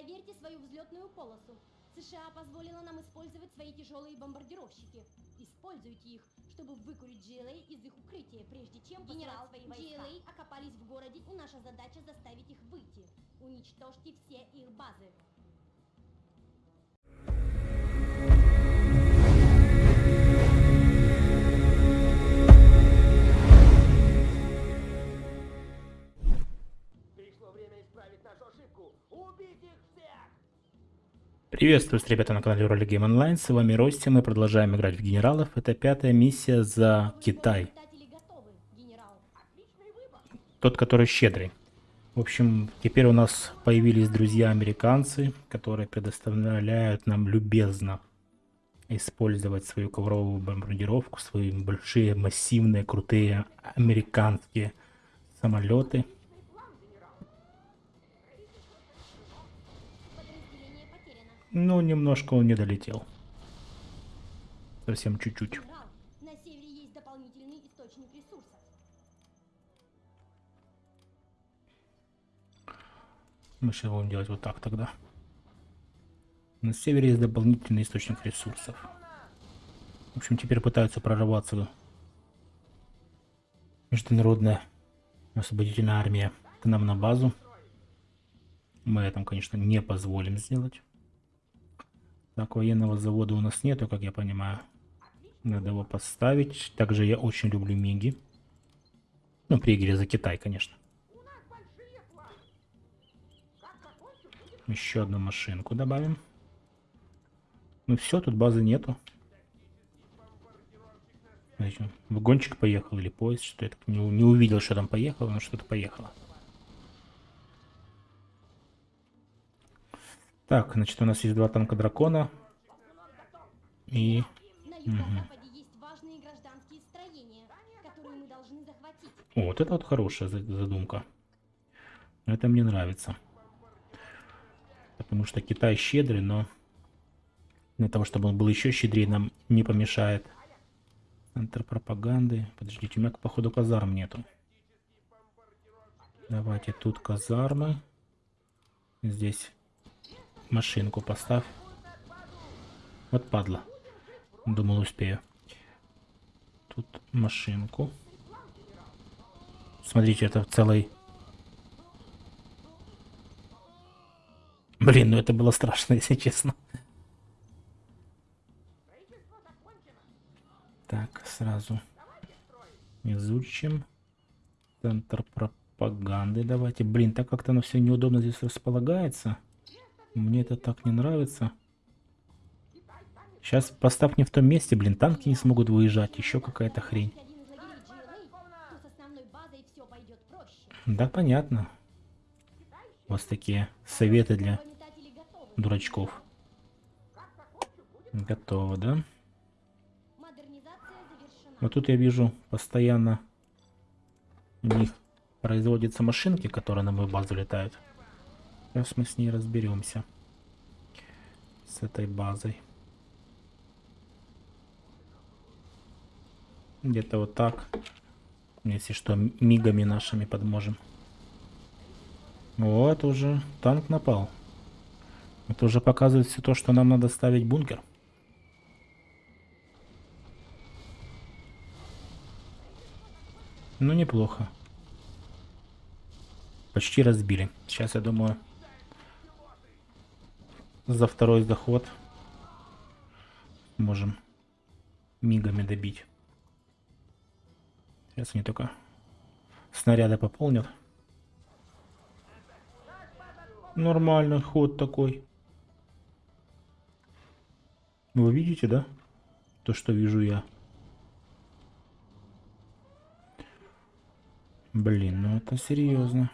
Проверьте свою взлетную полосу. США позволила нам использовать свои тяжелые бомбардировщики. Используйте их, чтобы выкурить GLA из их укрытия, прежде чем Генерал, свои войска. GLA окопались в городе, и наша задача заставить их выйти. Уничтожьте все их базы. Приветствую, ребята, на канале Роли Game Online. С вами Рости. Мы продолжаем играть в генералов. Это пятая миссия за Китай. Тот, который щедрый. В общем, теперь у нас появились друзья-американцы, которые предоставляют нам любезно использовать свою ковровую бомбардировку, свои большие, массивные, крутые американские самолеты. Ну, немножко он не долетел. Совсем чуть-чуть. Генерал, на севере есть дополнительный источник ресурсов. Мы сейчас будем делать вот так тогда. На севере есть дополнительный источник ресурсов. В общем, теперь пытаются прорваться международная освободительная армия к нам на базу. Мы этому, конечно, не позволим сделать. Так, военного завода у нас нету, как я понимаю. Надо его поставить. Также я очень люблю Миги. Ну, при игре за Китай, конечно. Еще одну машинку добавим. Ну все, тут базы нету. Вагончик поехал или поезд, что я так не, не увидел, что там поехало, но что-то поехало. Так, значит, у нас есть два танка дракона. И. О, вот это вот хорошая за- задумка. Это мне нравится. Потому что Китай щедрый, но для того, чтобы он был еще щедрее, нам не помешает. Центр пропаганды. Подождите, у меня, походу, казарм нету. Давайте тут казармы. Здесь машинку поставь. Вот падла. Думал, успею. Тут машинку. Смотрите, это целый... Блин, ну это было страшно, если честно. Так, сразу изучим. Центр пропаганды давайте. Блин, так как-то оно все неудобно здесь располагается. Мне это так не нравится. Сейчас поставь не в том месте, блин, танки не смогут выезжать. Еще какая-то хрень. Да, понятно. У вас такие советы для дурачков. Готово, да? Вот тут я вижу постоянно у них производятся машинки, которые на мою базу летают. Сейчас мы с ней разберемся. С этой базой. Где-то вот так. Если что, мигами нашими подможем. Вот уже танк напал. Это уже показывает все то, что нам надо ставить бункер. Ну, неплохо. Почти разбили. Сейчас, я думаю, за второй заход можем мигами добить. Сейчас они только снаряды пополнят. Нормальный ход такой. Вы видите, да? То, что вижу я. Блин, ну это серьезно.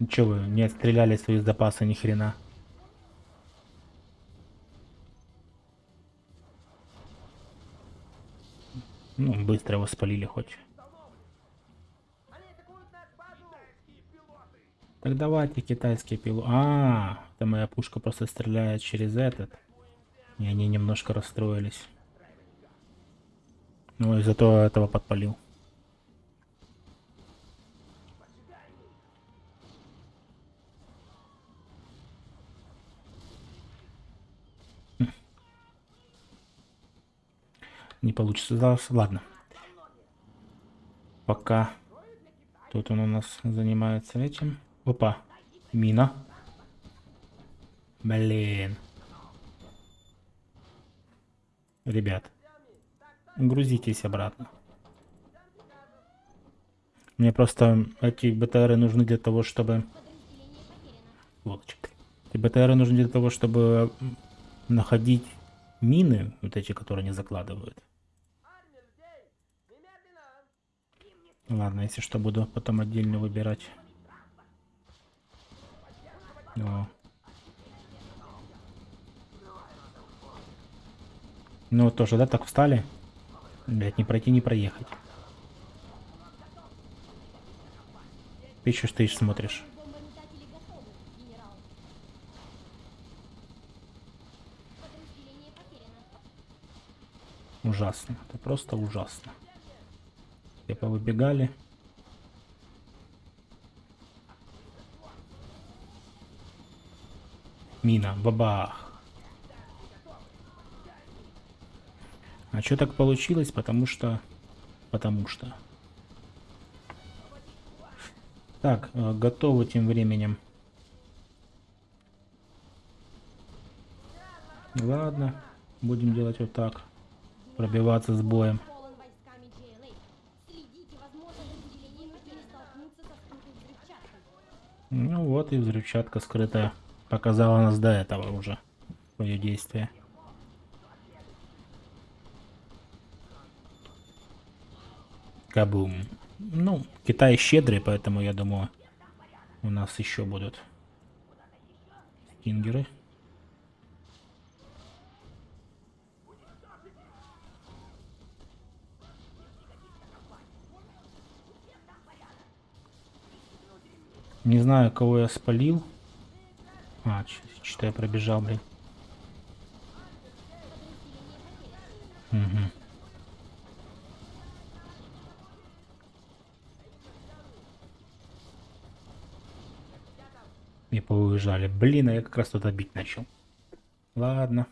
Ничего вы не отстреляли свои запасы ни хрена. Ну, быстро его спалили хоть. Так давайте китайские пилу. А, это моя пушка просто стреляет через этот. И они немножко расстроились. Ну и зато этого подпалил. Не получится. Да, Ладно. Пока тут он у нас занимается этим. Опа. Мина. Блин. Ребят. Грузитесь обратно. Мне просто эти БТРы нужны для того, чтобы... Сволочь. Эти БТРы нужны для того, чтобы находить мины, вот эти, которые они закладывают. Ладно, если что, буду потом отдельно выбирать. О. Ну тоже, да, так встали? Блять, не пройти, не проехать. Ты еще стоишь, смотришь. Ужасно. Это просто ужасно. Все повыбегали. Мина, бабах. А что так получилось? Потому что... Потому что... Так, э, готовы тем временем. Ладно, будем делать вот так. Пробиваться с боем. Ну вот и взрывчатка скрытая показала нас до этого уже свое действие. Кабум. Ну, Китай щедрый, поэтому я думаю, у нас еще будут стингеры. Не знаю, кого я спалил. А, что я пробежал, блин. Мгм. И повыезжали. Блин, а я как раз туда бить начал. Ладно.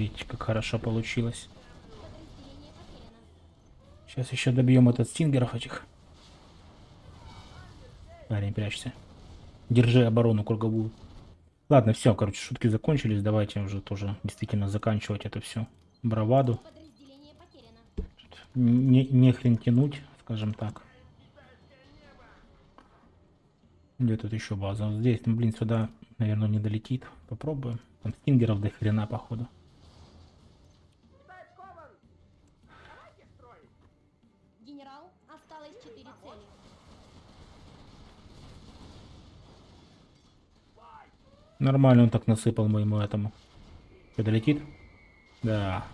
Видите, как хорошо получилось. Сейчас еще добьем этот стингеров этих. Парень, прячься. Держи оборону круговую. Ладно, все, короче, шутки закончились. Давайте уже тоже действительно заканчивать это все. Браваду. Не, не хрен тянуть, скажем так. Где тут еще база? Здесь, ну, блин, сюда, наверное, не долетит. Попробуем. Там стингеров до хрена, походу. Китай скован! Давайте строить! Генерал, осталось четыре цели. Нормально он так насыпал моему этому. Что, долетит? Да.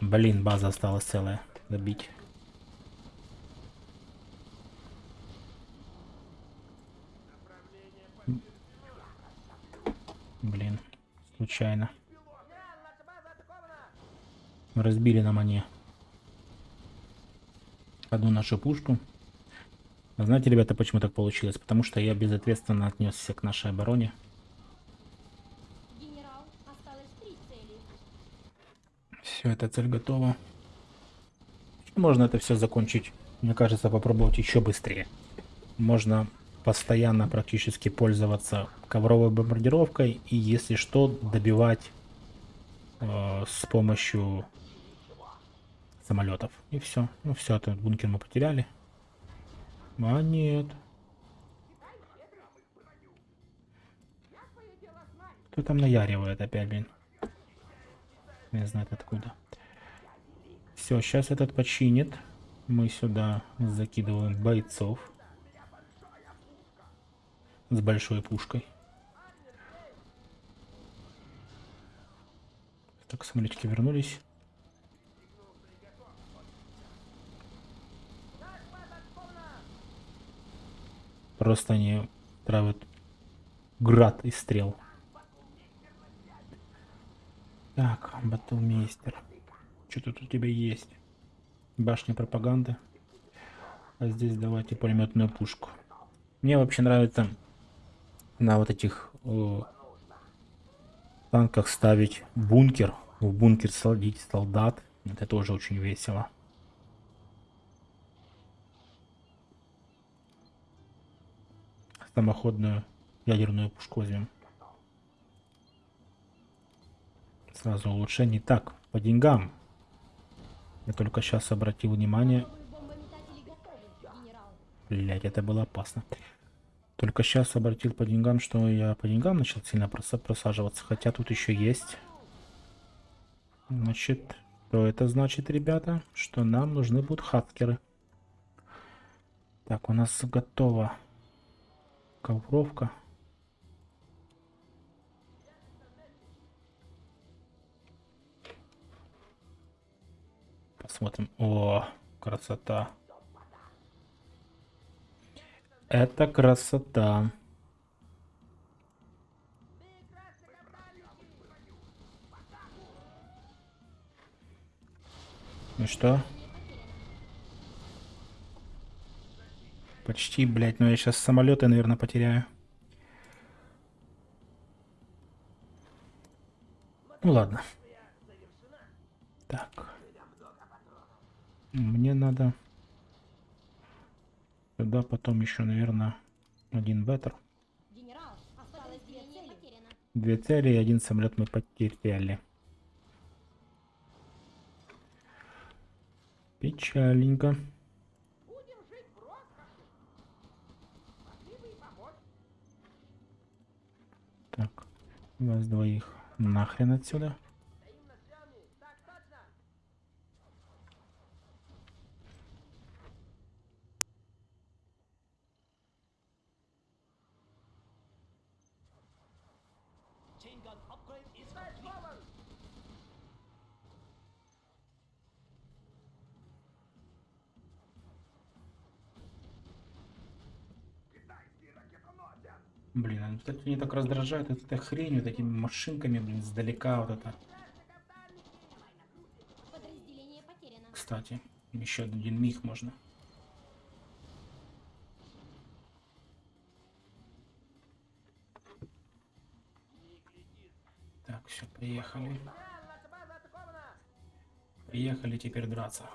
Блин, база осталась целая. Добить. Блин, случайно. Разбили нам они одну нашу пушку. А знаете, ребята, почему так получилось? Потому что я безответственно отнесся к нашей обороне. Генерал. Все, эта цель готова. Можно это все закончить, мне кажется, попробовать еще быстрее. Можно постоянно практически пользоваться ковровой бомбардировкой и, если что, добивать э, с помощью самолетов. И все. Ну все, этот бункер мы потеряли. А нет. Кто там наяривает опять, блин? Не знает откуда. Все, сейчас этот починит. Мы сюда закидываем бойцов. С большой пушкой. Так, самолетики вернулись. Просто они травят град из стрел. Так, батлмейстер. Что тут у тебя есть? Башня пропаганды. А здесь давайте пулеметную пушку. Мне вообще нравится на вот этих э, танках ставить бункер. В бункер садить солдат. Это тоже очень весело. Самоходную ядерную пушку возьмем. Сразу улучшений. Так, по деньгам. Я только сейчас обратил внимание. Блять, это было опасно. Только сейчас обратил по деньгам, что я по деньгам начал сильно проса- просаживаться. Хотя тут еще есть. Значит, что это значит, ребята? Что нам нужны будут хакеры. Так, у нас готова ковровка. Посмотрим. О, красота. Это красота. Ну что? Почти, блядь, но я сейчас самолеты, наверное, потеряю. Ну ладно. Так. Мне надо сюда потом еще, наверное, один потеряно. Две цели и один самолет мы потеряли. Печаленько. Будем жить в роскоши. Могли бы и помочь. Так, вас двоих нахрен отсюда. Кстати, меня так раздражают вот этой хренью, вот этими машинками, блин, сдалека вот это. Кстати, еще один миг можно. Так, все, приехали. Приехали теперь драться.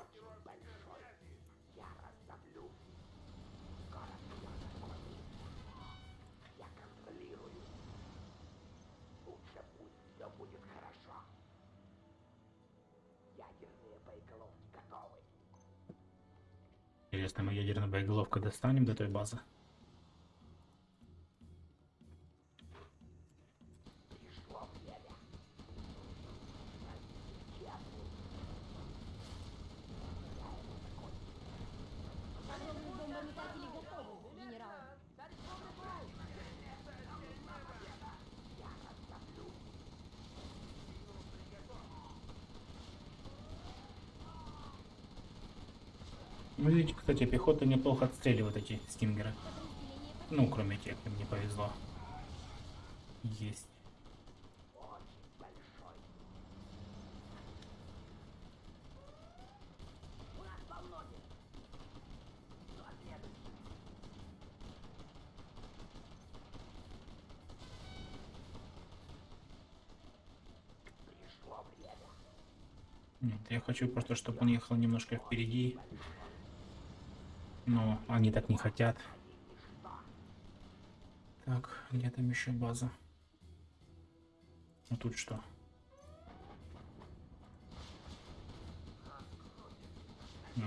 Интересно, мы ядерную боеголовку достанем до той базы? Пришло время. Огромные бомбометатели готовы, генерал. Ну, видите, кстати, пехота неплохо отстреливает эти стингеры. Ну, кроме тех, им не повезло. Есть. Нет, я хочу просто, чтобы он ехал немножко впереди. Но они так не хотят. Так, где там еще база? А тут что? Ну.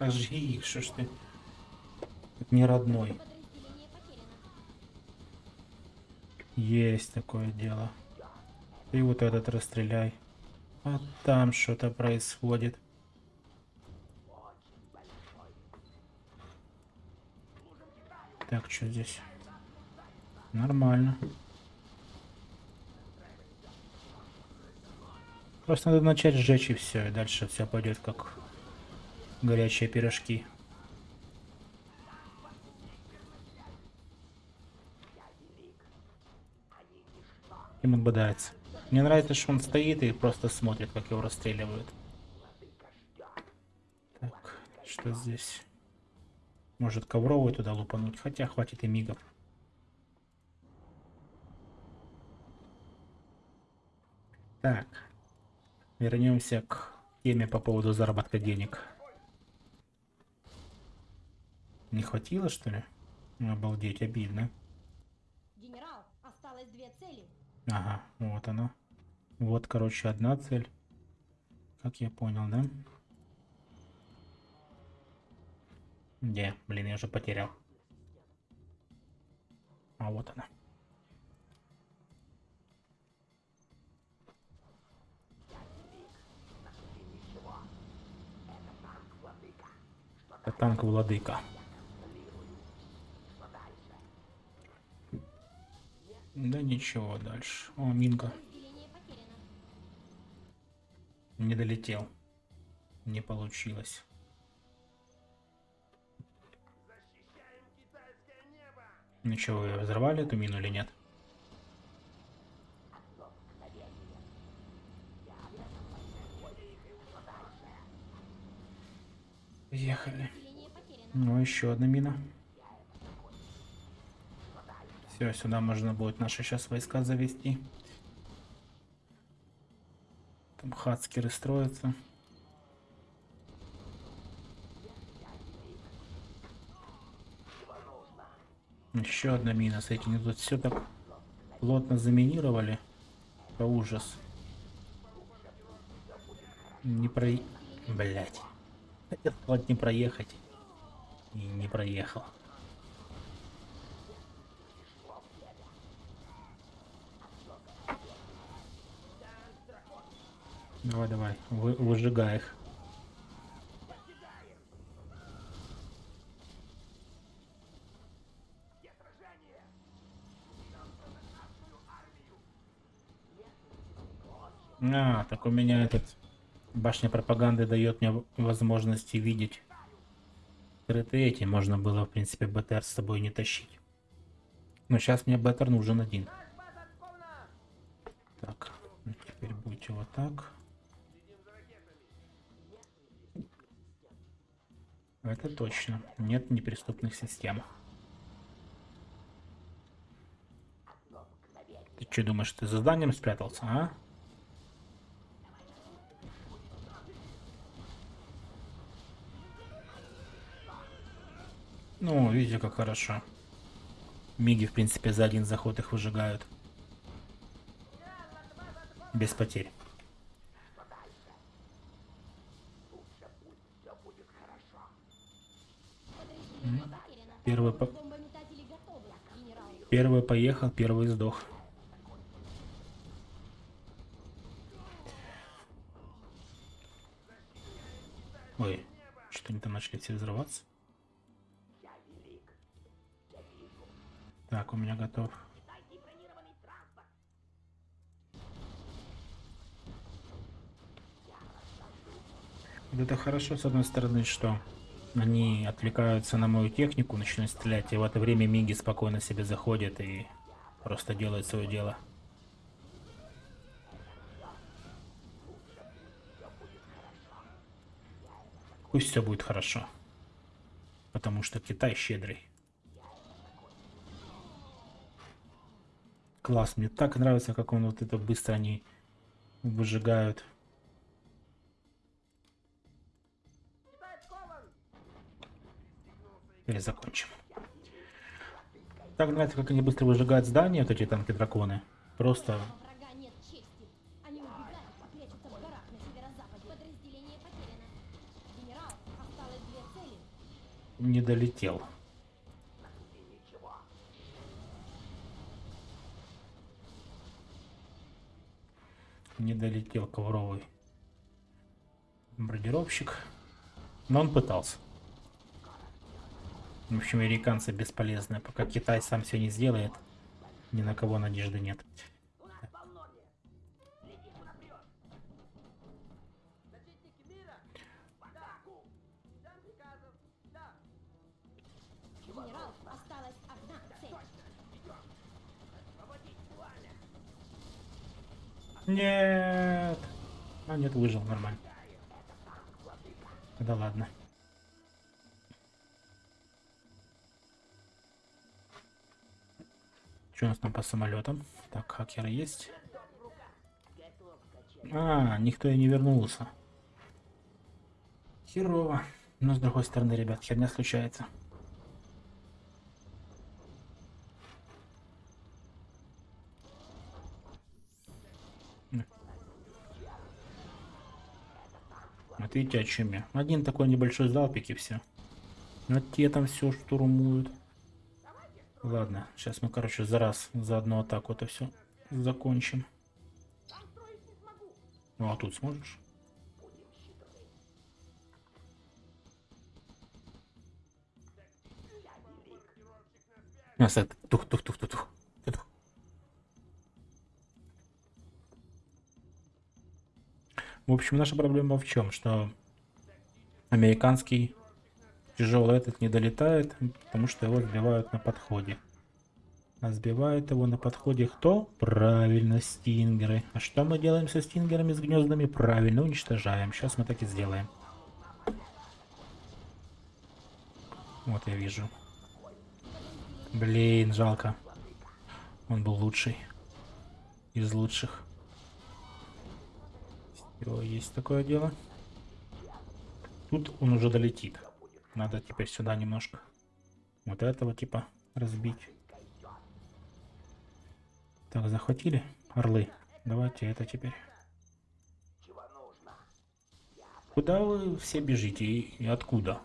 Ожги их, что ж ты. Как не родной. Есть такое дело. Ты вот этот расстреляй. А там что-то происходит. Так, что здесь? Нормально. Просто надо начать сжечь и все, и дальше все пойдет как горячие пирожки. Им он бодается. Мне нравится, что он стоит и просто смотрит, как его расстреливают. Так, что здесь? Может ковровую туда лупануть, хотя хватит и мигов. Так, вернемся к теме по поводу заработка денег. Не хватило, что ли? Обалдеть, обидно. Генерал, осталось две цели. Ага, вот она. Вот, короче, одна цель. Как я понял, да? Где? Блин, я уже потерял. А вот она. Это танк владыка. Да ничего дальше. О, Минка. Не долетел. Не получилось. Ничего, вы взорвали эту мину или нет? Ехали. Ну, еще одна мина. Все, сюда можно будет наши сейчас войска завести. Там хацкеры строятся. Еще одна мина с этими. Тут все так плотно заминировали. Это ужас. Не про... Блять. Хотел не проехать. И не проехал. Давай, давай, вы, выжигай их. А, так у меня этот башня пропаганды дает мне возможности видеть скрытые эти. Можно было, в принципе, БТР с собой не тащить. Но сейчас мне БТР нужен один. Так, ну теперь будете вот так. Это точно. Нет неприступных систем. Ты что думаешь, ты за зданием спрятался, а? Ну, видите, как хорошо. Миги, в принципе, за один заход их выжигают. Без потерь. Первый, по- первый поехал, первый сдох. Ой, что они там начали все взрываться? Так, у меня готов. Это хорошо, с одной стороны, что они отвлекаются на мою технику, начинают стрелять, и в это время Миги спокойно себе заходят и просто делают свое дело. Пусть все будет хорошо. Потому что Китай щедрый. Класс, мне так нравится, как он вот это быстро они выжигают. Или закончим. Так нравится, как они быстро выжигают здания, вот эти танки-драконы. Просто не долетел. Не долетел ковровый бомбардировщик. Но он пытался. В общем, американцы бесполезны. Пока Китай сам все не сделает, ни на кого надежды нет. Нет. А нет, выжил нормально. Да ладно. Что у нас там по самолетам? Так, хакеры есть. А, никто и не вернулся. Херово. Но с другой стороны, ребят, херня случается. Вот видите, о чем я. Один такой небольшой залпик и все. Вот те там все штурмуют. Ладно, сейчас мы, короче, за раз, за одну атаку это все закончим. Ну а тут сможешь? Тух, тух, тух, тух, тух. тух. В общем, наша проблема в чем? Что американский тяжелый этот не долетает, потому что его сбивают на подходе. А сбивает его на подходе кто? Правильно, стингеры. А что мы делаем со стингерами с гнездами? Правильно, уничтожаем. Сейчас мы так и сделаем. Вот я вижу. Блин, жалко. Он был лучший. Из лучших. Всё, есть такое дело. Тут он уже долетит. Надо теперь сюда немножко. Вот этого типа разбить. Так, захватили орлы. Давайте это теперь. Куда вы все бежите и, и откуда?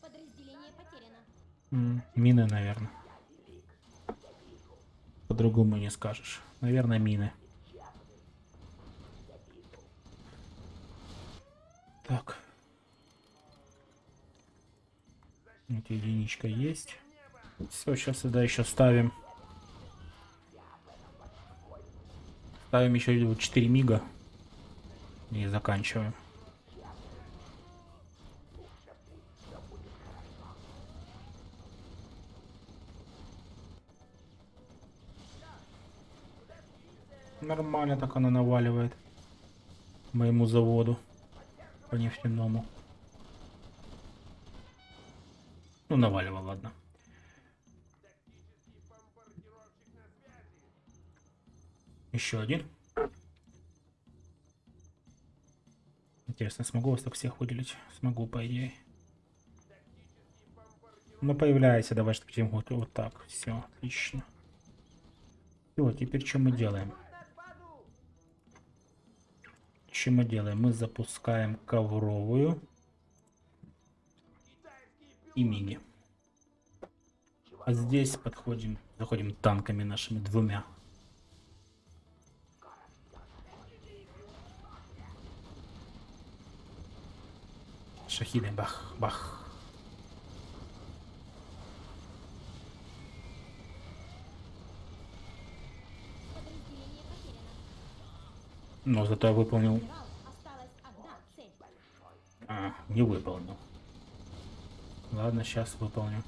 Подразделение потеряно. М, Мины, наверное. По-другому не скажешь. Наверное, мины. Так. Вот единичка есть. Все, сейчас сюда еще ставим. Ставим еще 4 мига. И заканчиваем. Нормально так она наваливает. Моему заводу. По нефтяному. Ну, наваливал, ладно. Еще один. Интересно, смогу вас так всех выделить? Смогу, по идее. Ну, появляйся, давай, чтобы тем вот, вот так. Все, отлично. Все, теперь что мы делаем? Что мы делаем? Мы запускаем ковровую и мини. А здесь подходим, заходим танками нашими двумя. Шахиды, бах, бах. Но зато я выполнил... А, не выполнил. Ладно, сейчас выполню.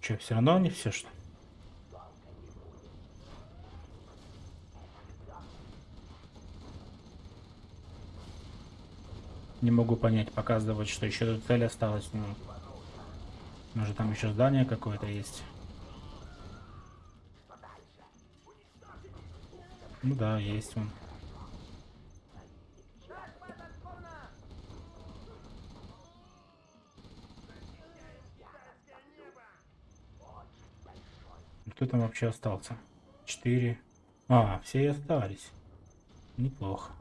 Че, все равно не все, что ли? Не могу понять, показывать, что еще тут цель осталась. Ну, может там еще здание какое-то есть. Ну да, есть он. Кто там вообще остался? Четыре. А, все и остались. Неплохо.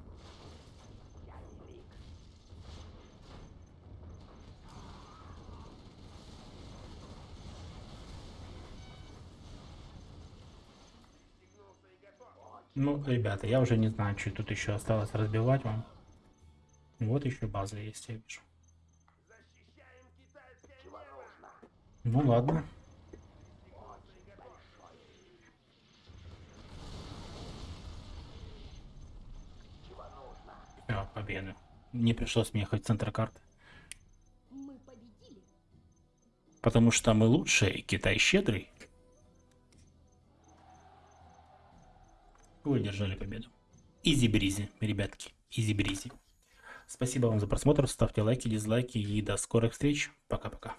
Ну, ребята, я уже не знаю, что тут еще осталось разбивать вам. Вот еще база есть, я вижу. Ну ладно. Все, победа. Не пришлось мне ехать в центр карты. Потому что мы лучшие, и Китай щедрый. Вы одержали победу. Easy-breezy, ребятки. Easy-breezy. Спасибо вам за просмотр. Ставьте лайки, дизлайки и до скорых встреч. Пока-пока.